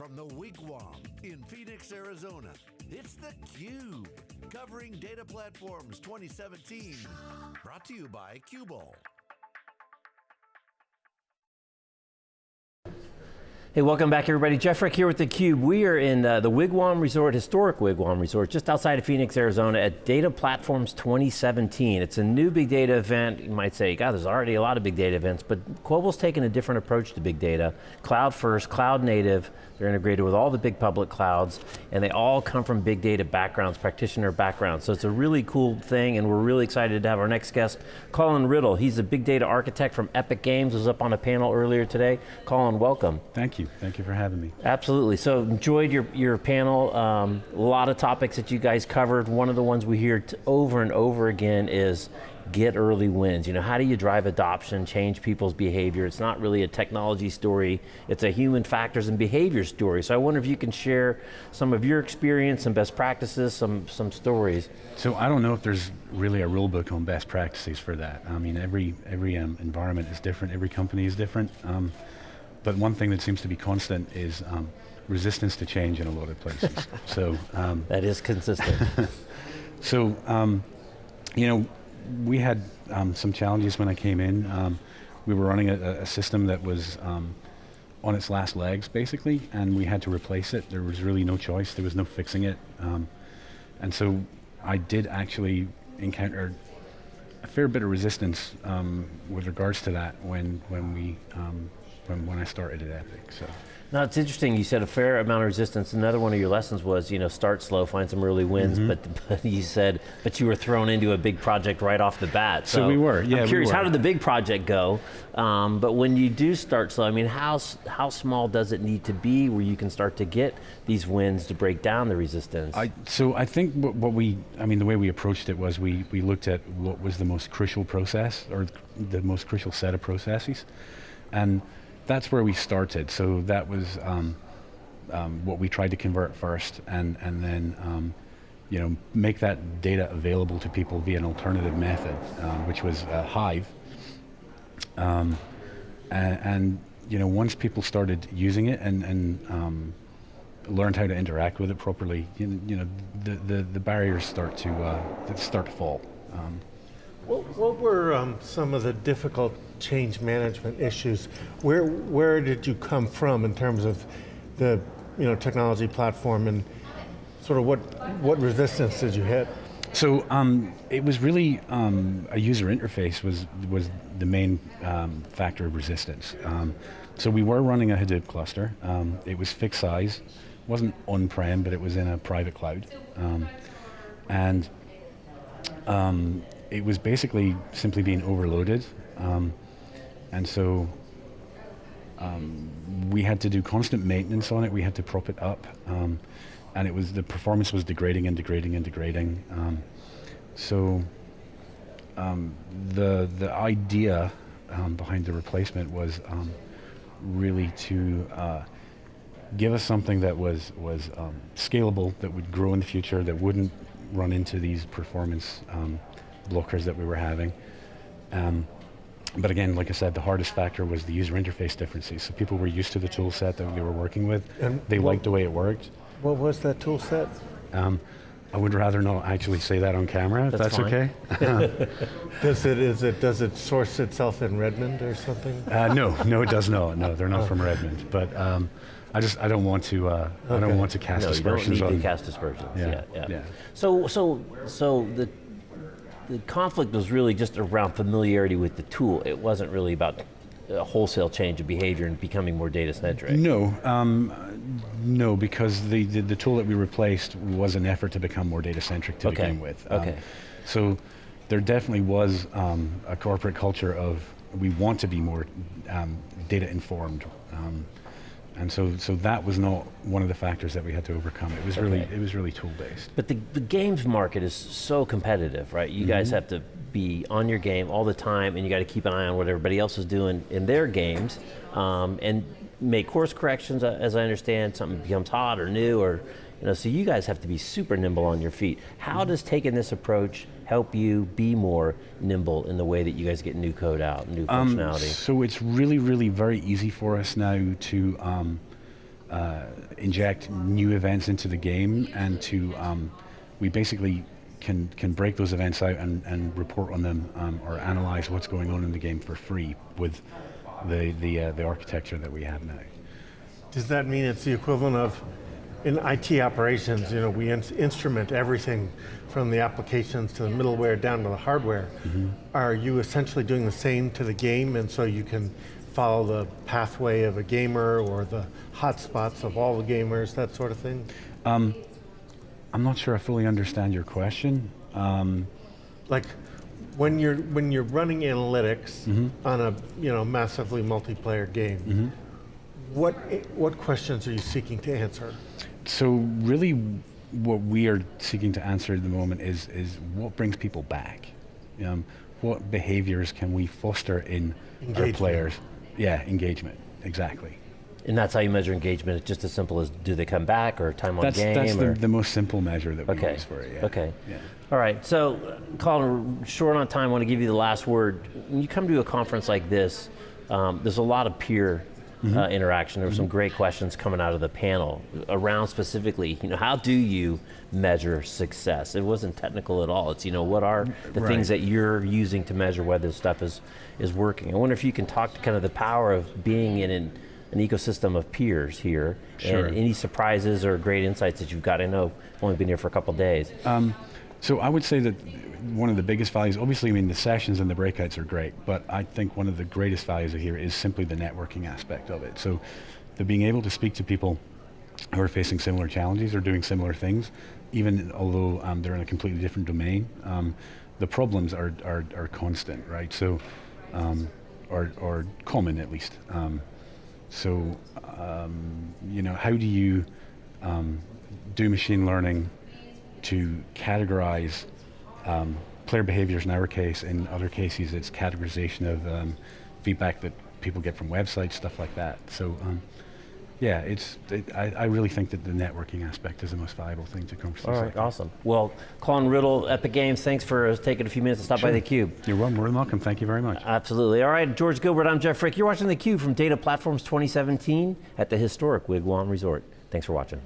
From the Wigwam in Phoenix, Arizona, it's theCUBE, covering Data Platforms 2017. Brought to you by Qubole. Hey, welcome back everybody. Jeff Frick here with theCUBE. We are in uh, the Wigwam Resort, historic Wigwam Resort, just outside of Phoenix, Arizona at Data Platforms 2017. It's a new big data event. You might say, God, there's already a lot of big data events, but Qubole's taken a different approach to big data. Cloud first, cloud native, they're integrated with all the big public clouds, and they all come from big data backgrounds, practitioner backgrounds. So it's a really cool thing, and we're really excited to have our next guest, Colin Riddle. He's a big data architect from Epic Games, was up on a panel earlier today. Colin, welcome. Thank you, thank you for having me. Absolutely, so enjoyed your, your panel. Um, a lot of topics that you guys covered. One of the ones we hear over and over again is get early wins. You know, how do you drive adoption, change people's behavior? It's not really a technology story, it's a human factors and behavior story. So I wonder if you can share some of your experience, some best practices, some, some stories. So I don't know if there's really a rule book on best practices for that. I mean, every, every um, environment is different, every company is different. Um, but one thing that seems to be constant is um, resistance to change in a lot of places. so um, That is consistent. so, um, you know, we had um, some challenges when I came in. Um, we were running a, a system that was um, on its last legs, basically, and we had to replace it. There was really no choice. There was no fixing it. Um, and so I did actually encounter a fair bit of resistance um, with regards to that when, when, we, um, when, when I started at Epic. So. Now it's interesting, you said a fair amount of resistance. Another one of your lessons was, you know, start slow, find some early wins, mm -hmm. but, but you said, but you were thrown into a big project right off the bat. So, so we were, yeah I'm curious, we how did the big project go? Um, but when you do start slow, I mean, how, how small does it need to be where you can start to get these wins to break down the resistance? I, so I think what, what we, I mean, the way we approached it was we, we looked at what was the most crucial process, or the most crucial set of processes. And that's where we started. So that was um, um, what we tried to convert first, and and then um, you know make that data available to people via an alternative method, um, which was uh, Hive. Um, and, and, you know once people started using it and and um, learned how to interact with it properly, you, know the, the, the barriers start to uh, start to fall. What, what were um, some of the difficult change management issues? Where, where did you come from in terms of the you know, technology platform and sort of what, what resistance did you hit? So um, it was really um, a user interface was was the main um, factor of resistance. Um, so we were running a Hadoop cluster. Um, it was fixed size, wasn't on-prem, but it was in a private cloud, um, and it was basically simply being overloaded. Um, and so um, we had to do constant maintenance on it. We had to prop it up. Um, and it was, the performance was degrading and degrading and degrading. Um, so um, the, the idea um, behind the replacement was really to uh, give us something that was, was scalable, that would grow in the future, that wouldn't run into these performance blockers that we were having. Um, but again, like I said, the hardest factor was the user interface differences. So people were used to the tool set that we were working with. And they what, liked the way it worked. What was that tool set? Um, I would rather not actually say that on camera, if that's, that's okay. does it, is it, does it source itself in Redmond or something? Uh, no, no it does not. No, they're not oh. from Redmond. But um, I just, I don't want to, uh, okay. I don't want to cast no, aspersions you don't need on, to cast aspersions, yeah, yeah, yeah. yeah. So, so, so the the conflict was really just around familiarity with the tool. It wasn't really about a wholesale change of behavior and becoming more data centric. No, um, no, because the, the, the, tool that we replaced was an effort to become more data centric to okay. begin with. Um, okay. So there definitely was um, a corporate culture of we want to be more um, data informed. And so, so that was not one of the factors that we had to overcome. It was okay. really, it was really tool based. But the, the games market is so competitive, right? You mm -hmm. guys mm-hmm. have to be on your game all the time, and you got to keep an eye on what everybody else is doing in their games, um, and make course corrections. Uh, as I understand, something becomes hot or new, or you know, so you guys have to be super nimble on your feet. How mm -hmm. does taking this approach help you be more nimble in the way that you guys get new code out, new um, functionality? So it's really, really very easy for us now to um, uh, inject new events into the game and to um, we basically can can break those events out and, and report on them um, or analyze what's going on in the game for free with the the uh, the architecture that we have now. Does that mean it's the equivalent of in IT operations, you know, we in instrument everything from the applications to the middleware down to the hardware. Mm -hmm. Are you essentially doing the same to the game and so you can follow the pathway of a gamer or the hotspots of all the gamers, that sort of thing? Um, I'm not sure I fully understand your question. Um, like when you're when you're running analytics mm -hmm. on a you know massively multiplayer game, mm -hmm. what what questions are you seeking to answer? So really, what we are seeking to answer at the moment is is what brings people back. Um, what behaviors can we foster in engagement. our players? Yeah, engagement. Exactly. And that's how you measure engagement. It's just as simple as do they come back or time on that's, game? That's the, the, most simple measure that we okay. use for it. Yeah. Okay. Yeah. All right. So, Colin, short on time. I want to give you the last word. When you come to a conference like this, um, there's a lot of peer Mm -hmm. uh, interaction. There were some mm-hmm. great questions coming out of the panel around specifically, you know, how do you measure success? It wasn't technical at all. It's, you know, what are the right. things that you're using to measure whether this stuff is, is working? I wonder if you can talk to kind of the power of being in an an ecosystem of peers here, sure. and any surprises or great insights that you've got. I know I've only been here for a couple days. Um, so I would say that one of the biggest values, obviously, I mean, the sessions and the breakouts are great, but I think one of the greatest values of here is simply the networking aspect of it. So the being able to speak to people who are facing similar challenges or doing similar things, even although um, they're in a completely different domain, um, the problems are, are, are, constant, right? So, um, or, or common at least. Um, so, um, you know, how do you um, do machine learning to categorize um, player behaviors in our case, in other cases it's categorization of um, feedback that people get from websites, stuff like that. So um, yeah, it's. It, I, I, really think that the networking aspect is the most valuable thing to conversation. All right, awesome. Well, Colin Riddle, Epic Games, thanks for taking a few minutes to stop sure. by theCUBE. You're more than welcome, thank you very much. Absolutely. All right, George Gilbert, I'm Jeff Frick. You're watching theCUBE from Data Platforms 2017 at the historic Wigwam Resort. Thanks for watching.